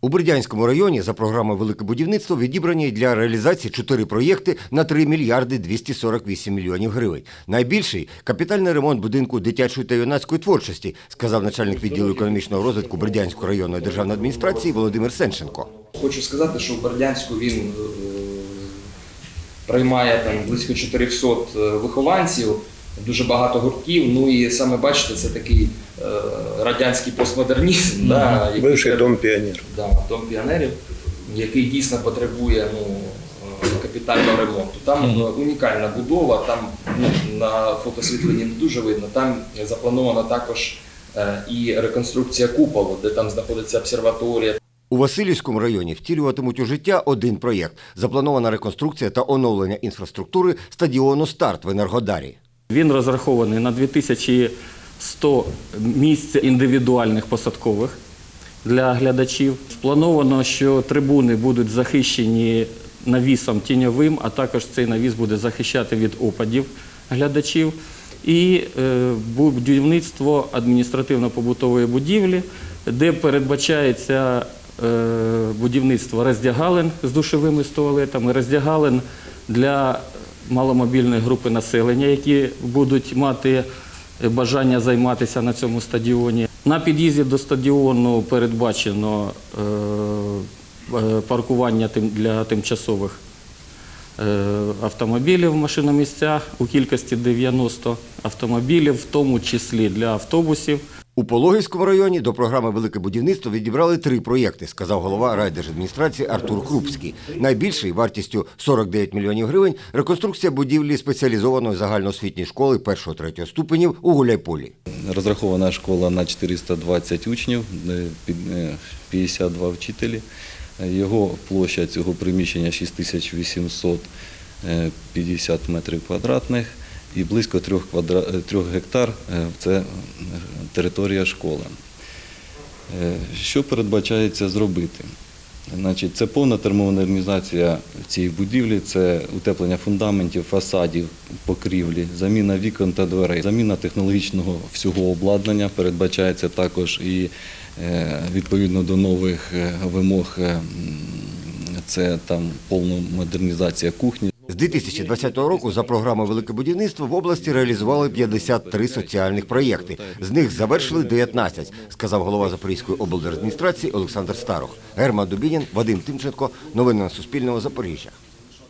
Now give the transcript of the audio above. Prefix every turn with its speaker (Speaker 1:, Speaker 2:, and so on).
Speaker 1: У Бердянському районі за програмою Велике будівництво відібрані для реалізації чотири проєкти на 3 мільярди 248 мільйонів гривень. Найбільший капітальний ремонт будинку дитячої та юнацької творчості, сказав начальник відділу економічного розвитку Бердянської районної державної адміністрації Володимир Сенченко.
Speaker 2: Хочу сказати, що в Бердянську він е, приймає там близько 400 вихованців, дуже багато гуртків. Ну і саме бачите, це такий е, радянський постмодернізм, да, який
Speaker 3: Бивший дом піонерів.
Speaker 2: да, дом піонерів, який дійсно потребує ну, е, капітального ремонту. Там е, унікальна будова, там ну, на фотосвітленні не дуже видно. Там запланована також е, і реконструкція куполу, де там знаходиться обсерваторія.
Speaker 1: У Васильівському районі втілюватимуть у життя один проєкт. Запланована реконструкція та оновлення інфраструктури стадіону Старт в Енергодарі.
Speaker 4: Він розрахований на 2100 місць індивідуальних посадкових для глядачів. Сплановано, що трибуни будуть захищені навісом тіньовим, а також цей навіс буде захищати від опадів глядачів. І е, будівництво адміністративно-побутової будівлі, де передбачається е, будівництво роздягалин з душовими з туалетами, роздягалин для маломобільної групи населення, які будуть мати бажання займатися на цьому стадіоні. На під'їзді до стадіону передбачено е, е, паркування для тимчасових е, автомобілів машиномісця у кількості 90 автомобілів, в тому числі для автобусів.
Speaker 1: У Пологівському районі до програми Велике будівництво відібрали три проєкти, сказав голова райдержадміністрації Артур Крупський. Найбільший вартістю 49 мільйонів гривень реконструкція будівлі спеціалізованої загальноосвітньої школи 1-3 ступенів у Гуляйполі.
Speaker 5: Розрахована школа на 420 учнів, е, під- е, 52 вчителі. Е, Його площа цього приміщення 6850 метрів квадратних і близько 3, квадра... 3 гектар е, це е, територія школи. Е, Що передбачається зробити? Значить, це повна термомодернізація цієї будівлі, це утеплення фундаментів, фасадів, покрівлі, заміна вікон та дверей, заміна технологічного всього обладнання передбачається також і е, відповідно до нових е, вимог. е, Це там повна модернізація кухні.
Speaker 1: З 2020 року за програмою Велике будівництво в області реалізували 53 соціальних проєкти. З них завершили 19, сказав голова Запорізької облдержадміністрації Олександр Старох. Герман Дубінін, Вадим Тимченко. Новини на Суспільному. Запоріжжя.